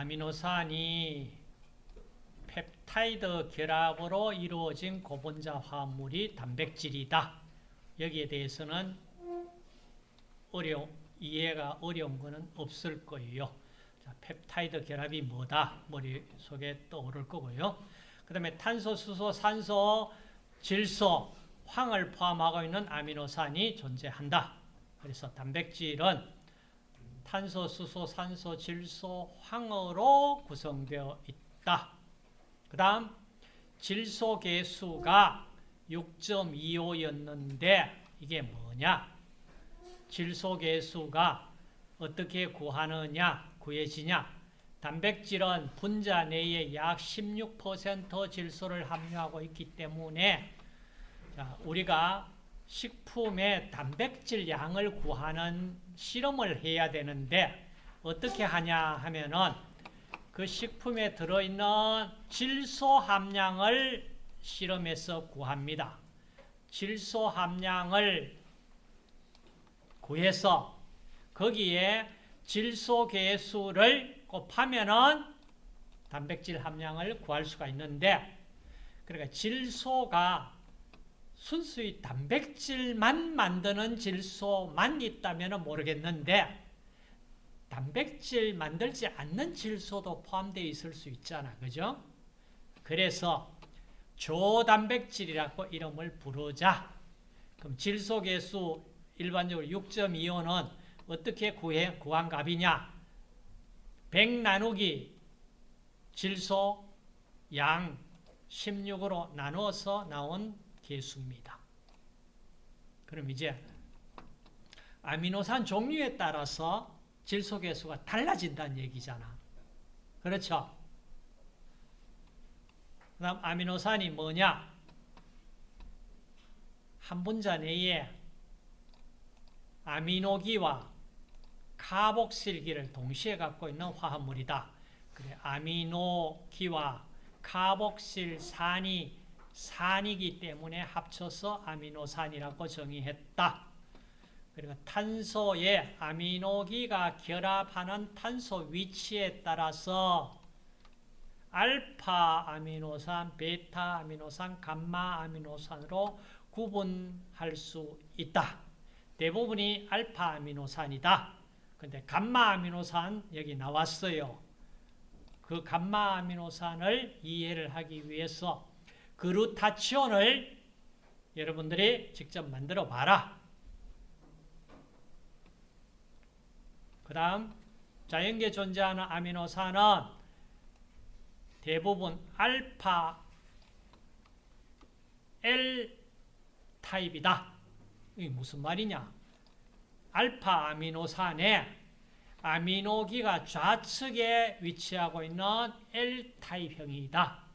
아미노산이 펩타이드 결합으로 이루어진 고분자 화합물이 단백질이다. 여기에 대해서는 어려 이해가 어려운 것은 없을 거예요. 자, 펩타이드 결합이 뭐다? 머릿속에 떠오를 거고요. 그 다음에 탄소, 수소, 산소, 질소, 황을 포함하고 있는 아미노산이 존재한다. 그래서 단백질은 탄소, 수소, 산소, 질소, 황으로 구성되어 있다. 그 다음 질소 개수가 6.25였는데 이게 뭐냐? 질소 개수가 어떻게 구하느냐, 구해지냐? 단백질은 분자 내에 약 16% 질소를 함유하고 있기 때문에 자, 우리가 식품의 단백질 양을 구하는 실험을 해야 되는데 어떻게 하냐 하면은 그 식품에 들어있는 질소 함량을 실험해서 구합니다. 질소 함량을 구해서 거기에 질소 개수를 곱하면은 단백질 함량을 구할 수가 있는데 그러니까 질소가 순수히 단백질만 만드는 질소만 있다면 모르겠는데 단백질 만들지 않는 질소도 포함되어 있을 수 있잖아. 그죠? 그래서 조단백질이라고 이름을 부르자. 그럼 질소 개수 일반적으로 6.25는 어떻게 구해, 구한 값이냐? 100 나누기 질소 양 16으로 나누어서 나온 개수입니다. 그럼 이제 아미노산 종류에 따라서 질소 개수가 달라진다는 얘기잖아. 그렇죠? 그 다음 아미노산이 뭐냐? 한 분자 내에 아미노기와 카복실기를 동시에 갖고 있는 화합물이다. 그래, 아미노기와 카복실산이 산이기 때문에 합쳐서 아미노산이라고 정의했다. 그리고 탄소에 아미노기가 결합하는 탄소 위치에 따라서 알파 아미노산, 베타 아미노산, 감마 아미노산으로 구분할 수 있다. 대부분이 알파 아미노산이다. 근데 감마 아미노산 여기 나왔어요. 그 감마 아미노산을 이해를 하기 위해서 그루타치온을 여러분들이 직접 만들어 봐라. 그 다음 자연계에 존재하는 아미노산은 대부분 알파 L 타입이다. 이게 무슨 말이냐? 알파 아미노산에 아미노기가 좌측에 위치하고 있는 L타입형이다.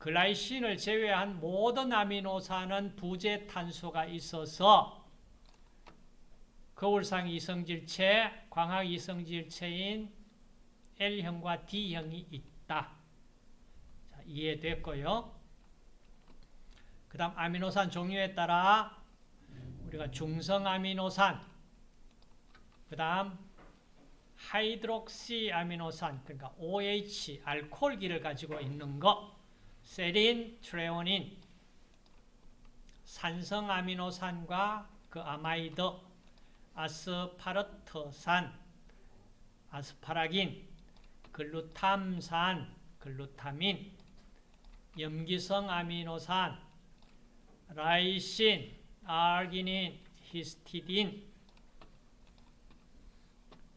글라이신을 제외한 모든 아미노산은 부재 탄소가 있어서 거울상 이성질체, 광학 이성질체인 L형과 D형이 있다. 자, 이해됐고요. 그 다음 아미노산 종류에 따라 우리가 중성 아미노산, 그 다음 하이드록시 아미노산, 그러니까 OH, 알코올기를 가지고 있는 거, 세린, 트레오닌, 산성 아미노산과 그 아마이드, 아스파르트산, 아스파라긴, 글루탐산, 글루타민, 염기성 아미노산, 라이신, 아르기닌, 히스티딘,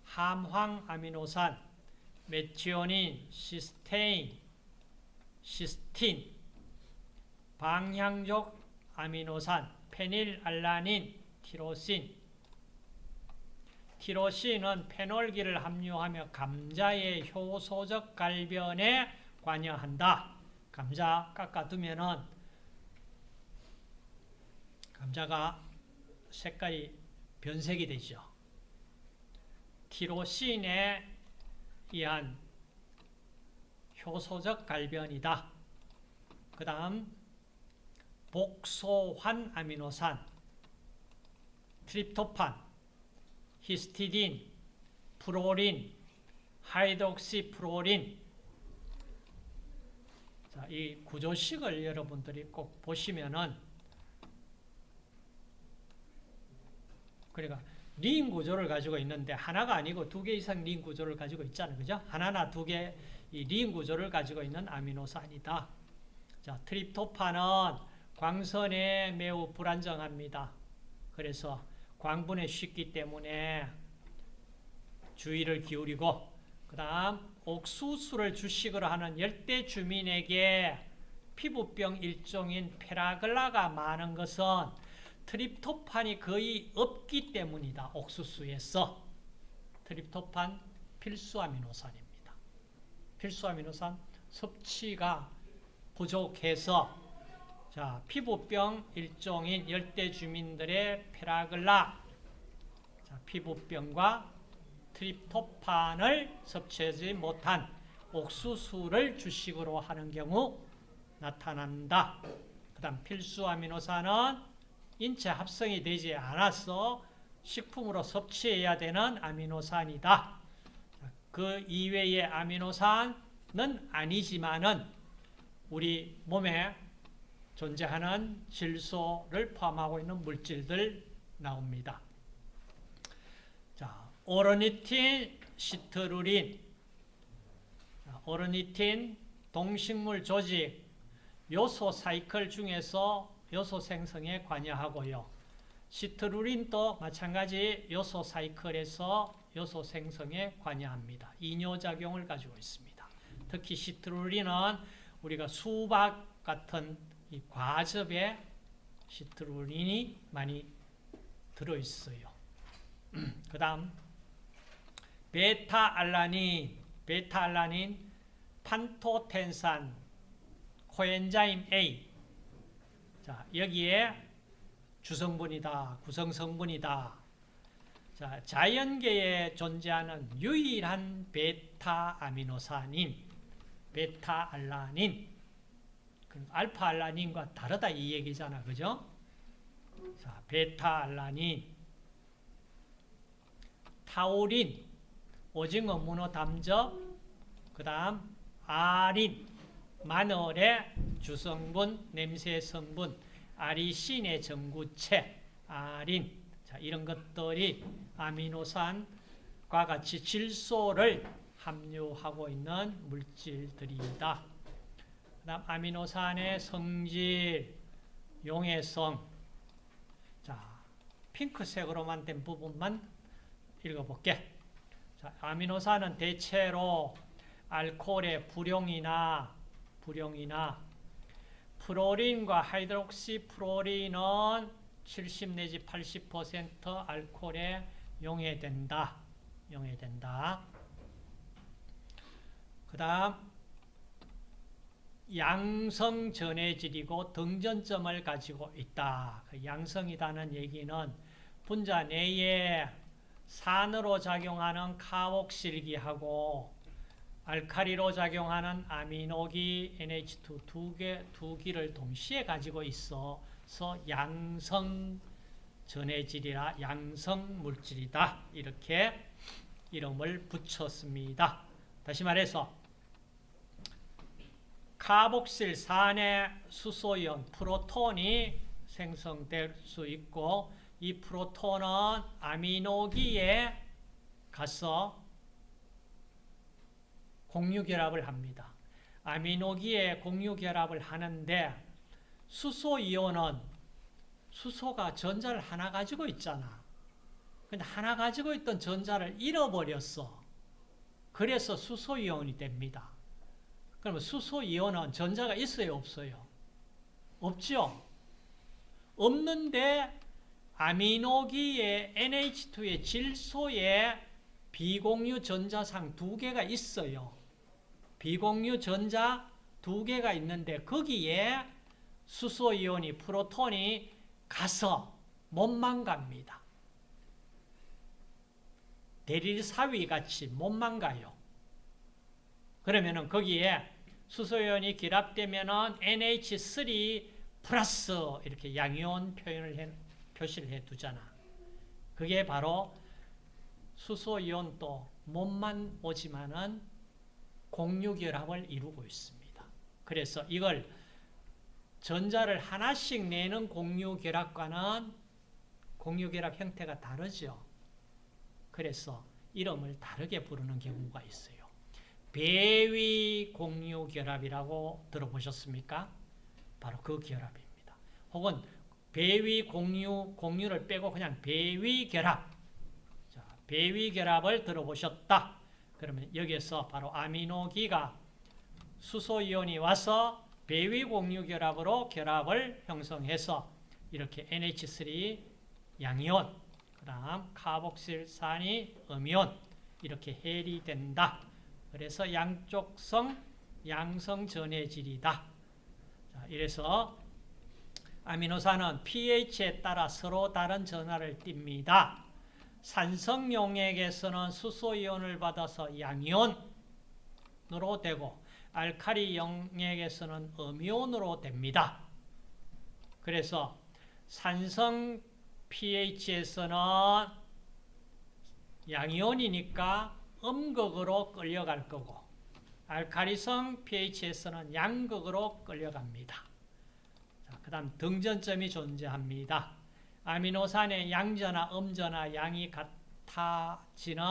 함황 아미노산, 메치오닌, 시스테인, 시스틴, 방향족 아미노산, 페닐알라닌, 티로신, 티로신은 페놀기를 함유하며 감자의 효소적 갈변에 관여한다. 감자 깎아두면은 감자가 색깔이 변색이 되죠. 티로신에 의한 효소적 갈변이다. 그 다음 복소환 아미노산, 트립토판, 히스티딘, 프로린, 하이드록시 프로린. 자, 이 구조식을 여러분들이 꼭 보시면은 그러니까 린 구조를 가지고 있는데 하나가 아니고 두 개 이상 린 구조를 가지고 있잖아요. 그죠? 하나나 두 개 이린 구조를 가지고 있는 아미노산이다. 자, 트립토판은 광선에 매우 불안정합니다. 그래서 광분에 쉽기 때문에 주의를 기울이고 그 다음 옥수수를 주식으로 하는 열대 주민에게 피부병 일종인 페라글라가 많은 것은 트립토판이 거의 없기 때문이다. 옥수수에서 트립토판 필수 아미노산입니다. 필수 아미노산 섭취가 부족해서 자, 피부병 일종인 열대 주민들의 페라글라 자, 피부병과 트립토판을 섭취하지 못한 옥수수를 주식으로 하는 경우 나타난다. 그 다음 필수 아미노산은 인체 합성이 되지 않아서 식품으로 섭취해야 되는 아미노산이다. 그 이외의 아미노산은 아니지만은 우리 몸에 존재하는 질소를 포함하고 있는 물질들 나옵니다. 자, 오르니틴, 시트루린, 오르니틴 동식물 조직 요소 사이클 중에서 요소 생성에 관여하고요. 시트루린도 마찬가지 요소 사이클에서 요소 생성에 관여합니다. 이뇨작용을 가지고 있습니다. 특히 시트루린은 우리가 수박 같은 이 과즙에 시트루린이 많이 들어있어요. 그 다음 베타알라닌, 베타알라닌, 판토텐산, 코엔자임 A 자 여기에 주성분이다, 구성성분이다 자, 자연계에 존재하는 유일한 베타 아미노산인 베타 알라닌 알파 알라닌과 다르다 이 얘기잖아. 그죠? 자, 베타 알라닌 타우린 오징어 문어 담즙 그다음 아린 마늘의 주성분 냄새 성분 아리신의 전구체 아린 자, 이런 것들이 아미노산과 같이 질소를 함유하고 있는 물질들이다. 그 다음 아미노산의 성질, 용해성. 자, 핑크색으로만 된 부분만 읽어볼게. 자, 아미노산은 대체로 알코올의 불용이나 불용이나 프로린과 하이드록시 프로린은 70 내지 80% 알코올에 용해된다. 용해된다. 그 다음 양성 전해질이고 등전점을 가지고 있다. 그 양성이라는 얘기는 분자 내에 산으로 작용하는 카옥실기하고 알카리로 작용하는 아미노기 NH2 두 개, 두 기를 동시에 가지고 있어 서 양성 전해질이라 양성 물질이다. 이렇게 이름을 붙였습니다. 다시 말해서 카복실 산의 수소이온 프로톤이 생성될 수 있고 이 프로톤은 아미노기에 가서 공유결합을 합니다. 아미노기에 공유결합을 하는데 수소이온은 수소가 전자를 하나 가지고 있잖아. 근데 하나 가지고 있던 전자를 잃어버렸어. 그래서 수소이온이 됩니다. 그러면 수소이온은 전자가 있어요, 없어요? 없죠? 없는데 아미노기의 NH2의 질소에 비공유 전자상 두 개가 있어요. 비공유 전자 두 개가 있는데 거기에 수소이온이 프로톤이 가서 못만 갑니다. 대릴 사위 같이 못만 가요. 그러면은 거기에 수소이온이 결합되면은 NH3 플러스 이렇게 양이온 표현을 해, 표시를 해 두잖아. 그게 바로 수소이온도 몸만 오지만은 공유결합을 이루고 있습니다. 그래서 이걸 전자를 하나씩 내는 공유 결합과는 공유 결합 형태가 다르죠. 그래서 이름을 다르게 부르는 경우가 있어요. 배위 공유 결합이라고 들어보셨습니까? 바로 그 결합입니다. 혹은 배위 공유, 공유를 빼고 그냥 배위 결합. 자, 배위 결합을 들어보셨다. 그러면 여기에서 바로 아미노기가 수소이온이 와서 배위 공유 결합으로 결합을 형성해서 이렇게 NH3 양이온, 그 다음 카복실산이 음이온 이렇게 해리 된다. 그래서 양쪽성 양성 전해질이다. 자, 이래서 아미노산은 pH에 따라 서로 다른 전하를 띱니다. 산성 용액에서는 수소 이온을 받아서 양이온으로 되고 알카리 용액에서는 음이온으로 됩니다. 그래서 산성 pH에서는 양이온이니까 음극으로 끌려갈 거고 알카리성 pH에서는 양극으로 끌려갑니다. 그 다음 등전점이 존재합니다. 아미노산의 양전화, 음전화 양이 같아지는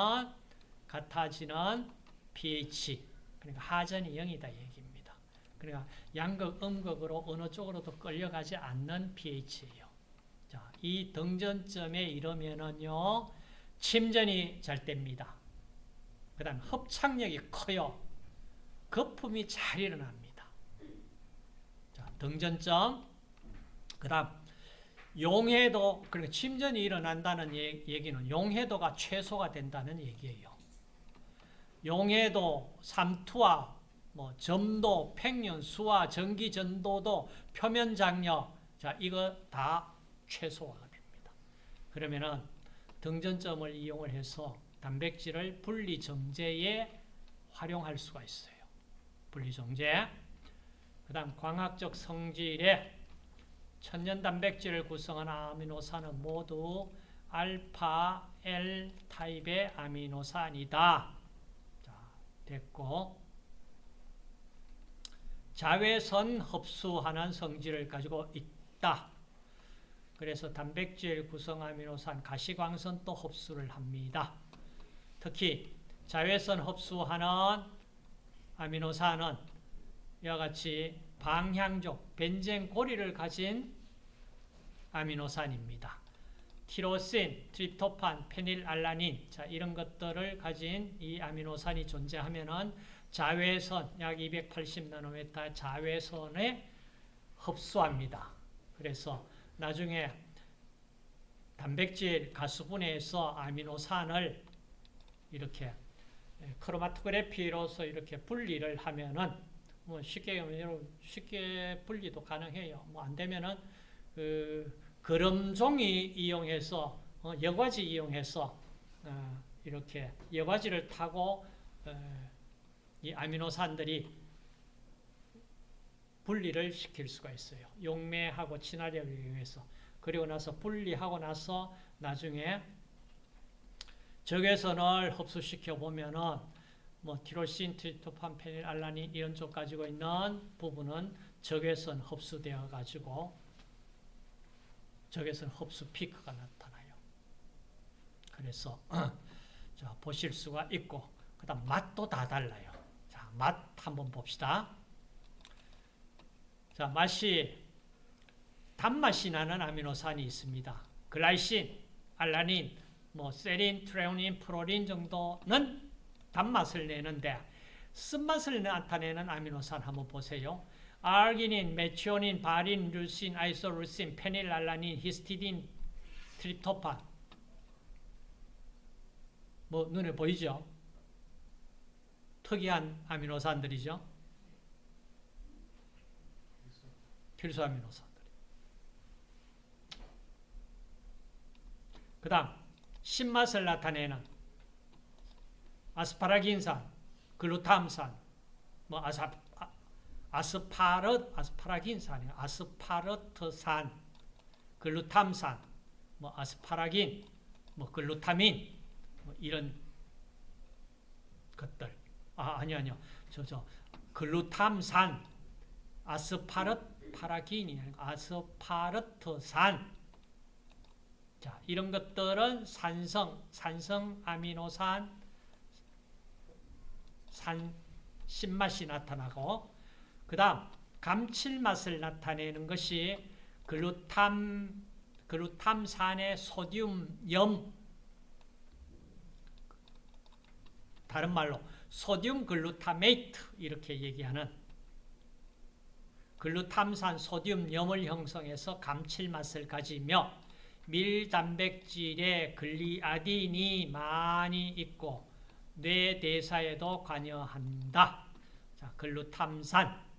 같아지는 pH 그러니까 하전이 0이다 얘기입니다. 그러니까 양극, 음극으로 어느 쪽으로도 끌려가지 않는 pH예요. 자, 이 등전점에 이르면은요 침전이 잘 됩니다. 그 다음 흡착력이 커요. 거품이 잘 일어납니다. 자, 등전점. 그 다음, 용해도, 그러니까 침전이 일어난다는 얘기는 용해도가 최소가 된다는 얘기예요. 용해도, 삼투와, 뭐, 점도, 팽년, 수화, 전기 전도도, 표면 장력, 자, 이거 다 최소화가 됩니다. 그러면은 등전점을 이용을 해서 단백질을 분리 정제에 활용할 수가 있어요. 분리 정제. 그다음 광학적 성질의 천연 단백질을 구성하는 아미노산은 모두 알파 L 타입의 아미노산이다. 자, 됐고 자외선 흡수하는 성질을 가지고 있다. 그래서 단백질 구성 아미노산 가시광선도 흡수를 합니다. 특히 자외선 흡수하는 아미노산은 이와 같이 방향족, 벤젠 고리를 가진 아미노산입니다. 티로신, 트립토판, 페닐알라닌 자 이런 것들을 가진 이 아미노산이 존재하면은 자외선 약 280나노메타 자외선에 흡수합니다. 그래서 나중에 단백질 가수분해에서 아미노산을 이렇게 크로마토그래피로서 이렇게 분리를 하면은 뭐 쉽게 여러분 쉽게 분리도 가능해요. 뭐 안 되면은 그 거름종이 이용해서 어, 여과지 이용해서 어, 이렇게 여과지를 타고 어, 이 아미노산들이 분리를 시킬 수가 있어요. 용매하고 친화력을 이용해서 그리고 나서 분리하고 나서 나중에 적외선을 흡수시켜 보면은 뭐 티로신, 트리토판, 페닐, 알라닌 이런 쪽 가지고 있는 부분은 적외선 흡수되어 가지고 적외선 흡수 피크가 나타나요. 그래서 자, 보실 수가 있고 그 다음 맛도 다 달라요. 자, 맛 한번 봅시다. 자, 맛이 단맛이 나는 아미노산이 있습니다. 글라이신, 알라닌, 뭐 세린, 트레오닌, 프로린 정도는 단맛을 내는데 쓴맛을 나타내는 아미노산 한번 보세요. 아르기닌, 메치오닌, 바린, 류신, 아이소루신, 페닐알라닌, 히스티딘, 트립토판 뭐 눈에 보이죠? 특이한 아미노산들이죠. 필수 아미노산들. 그 다음 신맛을 나타내는 아스파라긴산, 글루탐산, 뭐 아사, 아스파르, 아스파라긴산이 아스파르트산, 글루탐산, 뭐 아스파라긴, 뭐 글루타민, 뭐 이런 것들. 아, 아니 아니요. 저 저 글루탐산, 아스파르 파라긴이 아니고 아스파르트산. 자, 이런 것들은 산성, 산성 아미노산 산 신맛이 나타나고 그 다음 감칠맛을 나타내는 것이 글루탐 글루탐산의 소듐염 다른 말로 소듐 글루타메이트 이렇게 얘기하는 글루탐산 소듐염을 형성해서 감칠맛을 가지며 밀단백질에 글리아딘이 많이 있고 뇌 대사에도 관여한다. 자, 글루탐산.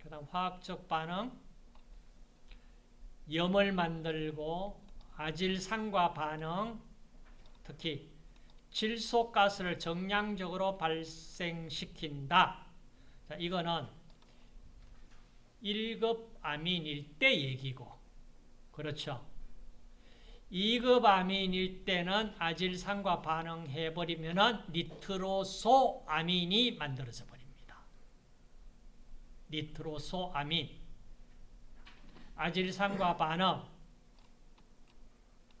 그 다음 화학적 반응 염을 만들고 아질산과 반응 특히 질소가스를 정량적으로 발생시킨다. 자, 이거는 1급 아민일 때 얘기고 그렇죠. 2급 아민일 때는 아질산과 반응해버리면 니트로소 아민이 만들어져 버립니다. 니트로소 아민 아질산과 반응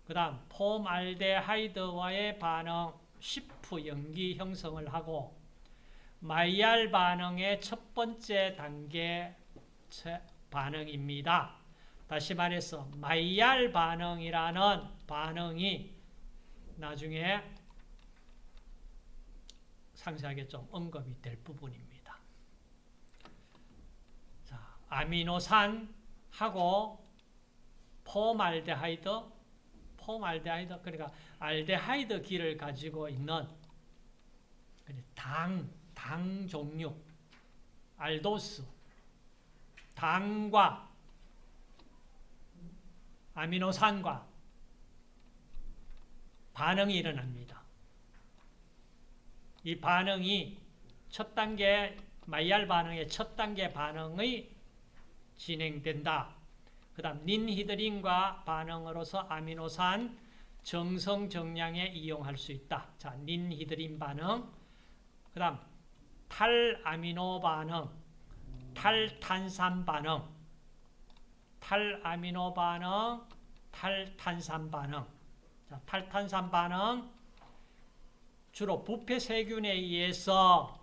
그 다음 폼알데하이드와의 반응 쉬프 염기 형성을 하고 마이야르 반응의 첫 번째 단계 반응입니다. 다시 말해서 마이야르 반응이라는 반응이 나중에 상세하게 좀 언급이 될 부분입니다. 자, 아미노산하고 폼알데하이드, 폼알데하이드 그러니까 알데하이드 기를 가지고 있는 당, 당 종류, 알도스, 당과 아미노산과 반응이 일어납니다. 이 반응이 첫 단계 마이야르 반응의 첫 단계 반응이 진행된다. 그 다음 닌히드린과 반응으로서 아미노산 정성 정량에 이용할 수 있다. 자, 닌히드린 반응. 그 다음 탈아미노 반응, 탈탄산 반응, 탈아미노 반응, 탈탄산 반응. 자, 탈탄산 반응 주로 부패 세균에 의해서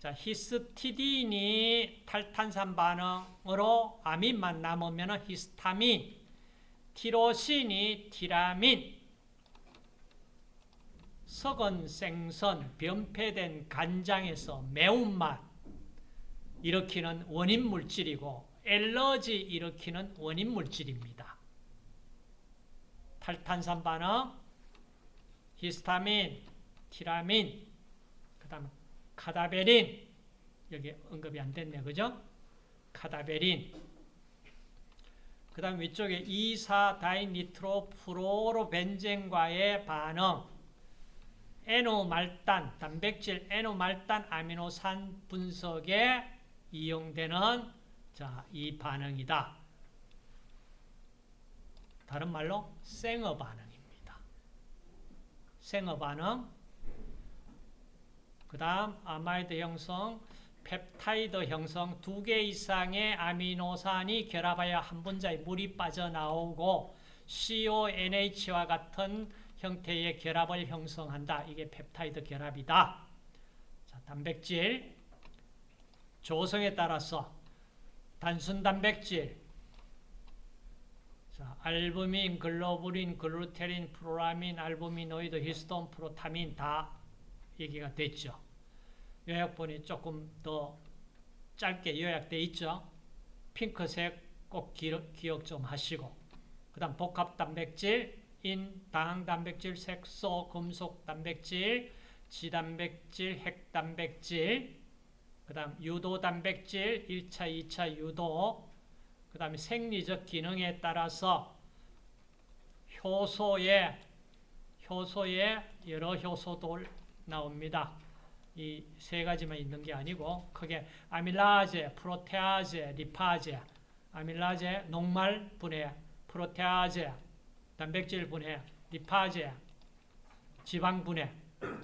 자, 히스티딘이 탈탄산 반응 으로 아민만 남으면 히스타민, 티로신이 티라민, 썩은 생선, 변폐된 간장에서 매운맛 일으키는 원인 물질이고 엘러지 일으키는 원인 물질입니다. 탈탄산 반응, 히스타민, 티라민, 그 다음 카다베린, 여기 언급이 안 됐네, 그죠? 카다베린. 그 다음 위쪽에 2,4다이니트로프로로벤젠과의 반응, 에노말단, 단백질 에노말단 아미노산 분석에 이용되는 자, 이 반응이다. 다른 말로 생어 반응입니다. 생어 반응. 그 다음 아마이드 형성, 펩타이드 형성 두 개 이상의 아미노산이 결합하여 한 분자의 물이 빠져나오고 CONH와 같은 형태의 결합을 형성한다. 이게 펩타이드 결합이다. 자, 단백질 조성에 따라서 단순 단백질 자, 알부민, 글로불린, 글루텔린, 프로라민, 알부미노이드, 히스톤, 프로타민 다 얘기가 됐죠. 요약본이 조금 더 짧게 요약되어 있죠. 핑크색 꼭 기억 좀 하시고 그 다음 복합 단백질 인, 당 단백질, 색소, 금속 단백질, 지단백질, 핵단백질, 그 다음 유도 단백질, 1차, 2차 유도, 그 다음에 생리적 기능에 따라서 효소에, 효소에 여러 효소들 나옵니다. 이 세 가지만 있는 게 아니고 크게 아밀라제, 프로테아제, 리파제, 아밀라제, 녹말 분해, 프로테아제, 단백질 분해, 리파제, 지방 분해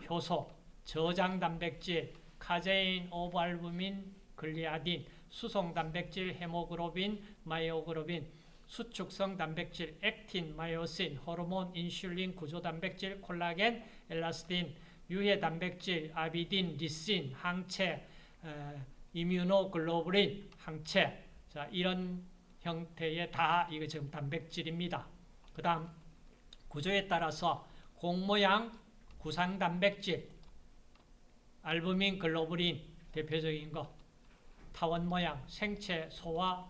효소, 저장 단백질, 카제인, 오발부민, 글리아딘, 수송 단백질, 헤모글로빈, 마이오글로빈, 수축성 단백질, 액틴, 마이오신, 호르몬, 인슐린, 구조 단백질, 콜라겐, 엘라스틴, 유해 단백질, 아비딘, 리신, 항체, 에, 이뮤노글로불린, 항체. 자, 이런 형태의 다 이거 지금 단백질입니다. 그 다음 구조에 따라서 공모양 구상 단백질, 알부민, 글로불린 대표적인 거, 타원 모양, 생체 소화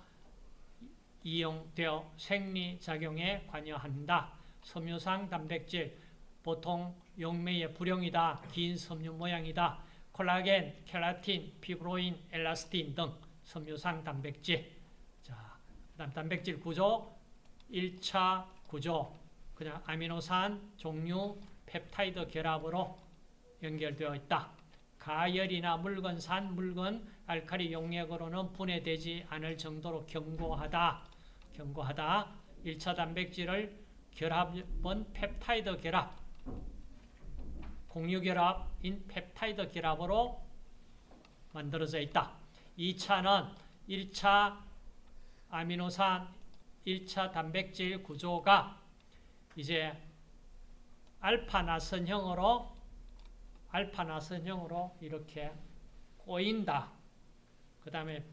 이용되어 생리작용에 관여한다. 섬유상 단백질, 보통 용매의 불용이다. 긴 섬유 모양이다. 콜라겐, 켈라틴, 피브로인, 엘라스틴 등 섬유상 단백질. 자, 그다음 단백질 구조 1차 구조 그냥 아미노산 종류 펩타이드 결합으로 연결되어 있다. 가열이나 묽은 산, 묽은 알칼리 용액으로는 분해되지 않을 정도로 견고하다. 견고하다. 1차 단백질을 결합은 펩타이드 결합, 공유결합인 펩타이드 결합으로 만들어져 있다. 2차는 1차 아미노산, 1차 단백질 구조가 이제 알파 나선형으로 알파 나선형으로 이렇게 꼬인다. 그 다음에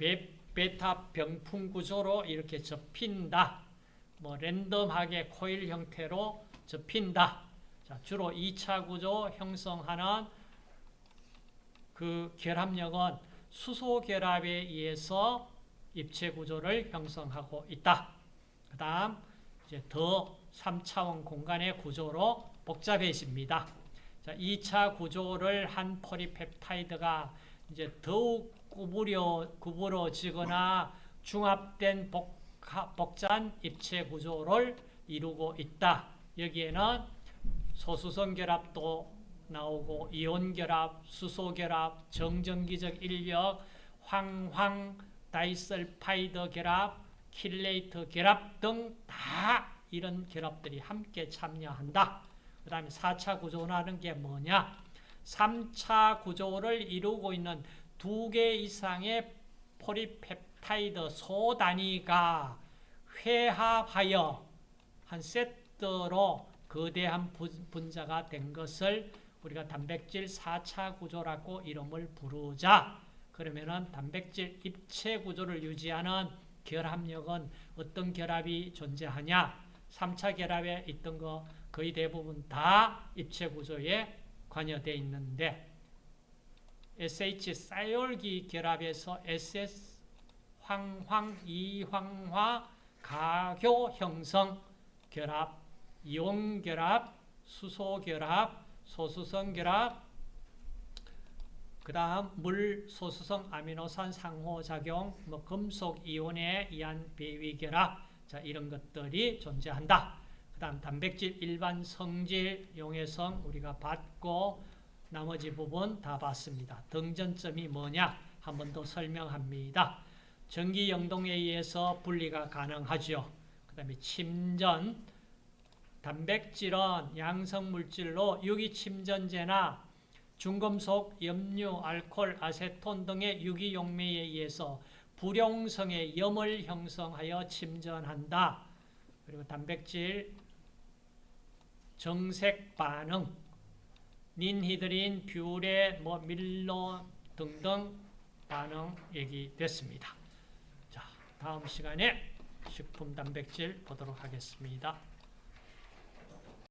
베타 병풍 구조로 이렇게 접힌다. 뭐 랜덤하게 코일 형태로 접힌다. 자, 주로 2차 구조 형성하는 그 결합력은 수소 결합에 의해서 입체 구조를 형성하고 있다. 그 다음 이제 더 3차원 공간의 구조로 복잡해집니다. 자, 2차 구조를 한 포리펩타이드가 이제 더욱 구부려, 구부러지거나 중합된 복합, 복잡한 입체 구조를 이루고 있다. 여기에는 소수성 결합도 나오고 이온 결합, 수소 결합, 정전기적 인력, 황황 다이설파이드 결합, 킬레이트 결합 등 다 이런 결합들이 함께 참여한다. 그 다음에 4차 구조라는 게 뭐냐? 3차 구조를 이루고 있는 두 개 이상의 포리펩타이드 소단위가 회합하여 한 세트로 거대한 분자가 된 것을 우리가 단백질 4차 구조라고 이름을 부르자. 그러면은 단백질 입체 구조를 유지하는 결합력은 어떤 결합이 존재하냐? 3차 결합에 있던 거 거의 대부분 다 입체 구조에 관여되어 있는데 SH 쌀열기 결합에서 SS 황황 이황화 가교 형성 결합 이온 결합 수소 결합 소수성 결합 그 다음 물 소수성 아미노산 상호작용 뭐 금속 이온에 의한 배위 결합 자 이런 것들이 존재한다. 그 다음 단백질 일반 성질 용해성 우리가 봤고 나머지 부분 다 봤습니다. 등전점이 뭐냐 한 번 더 설명합니다. 전기 영동에 의해서 분리가 가능하죠. 그 다음에 침전 단백질은 양성물질로 유기침전제나 중금속, 염류, 알코올, 아세톤 등의 유기용매에 의해서 불용성의 염을 형성하여 침전한다. 그리고 단백질 정색 반응, 닌히드린, 뷰레, 뭐 밀로 등등 반응 얘기됐습니다. 자, 다음 시간에 식품 단백질 보도록 하겠습니다.